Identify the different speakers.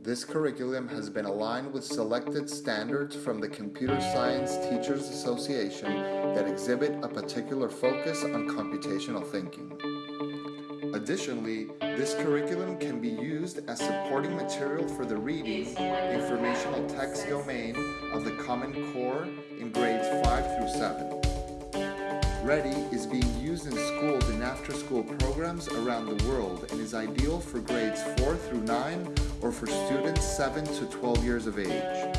Speaker 1: This curriculum has been aligned with selected standards from the Computer Science Teachers Association that exhibit a particular focus on computational thinking. Additionally, this curriculum can be used as supporting material for the reading, informational text domain of the Common Core in grades 5 through 7. Ready is being used in schools and after-school programs around the world and is ideal for grades 4 through 9 or for students 7 to 12 years of age.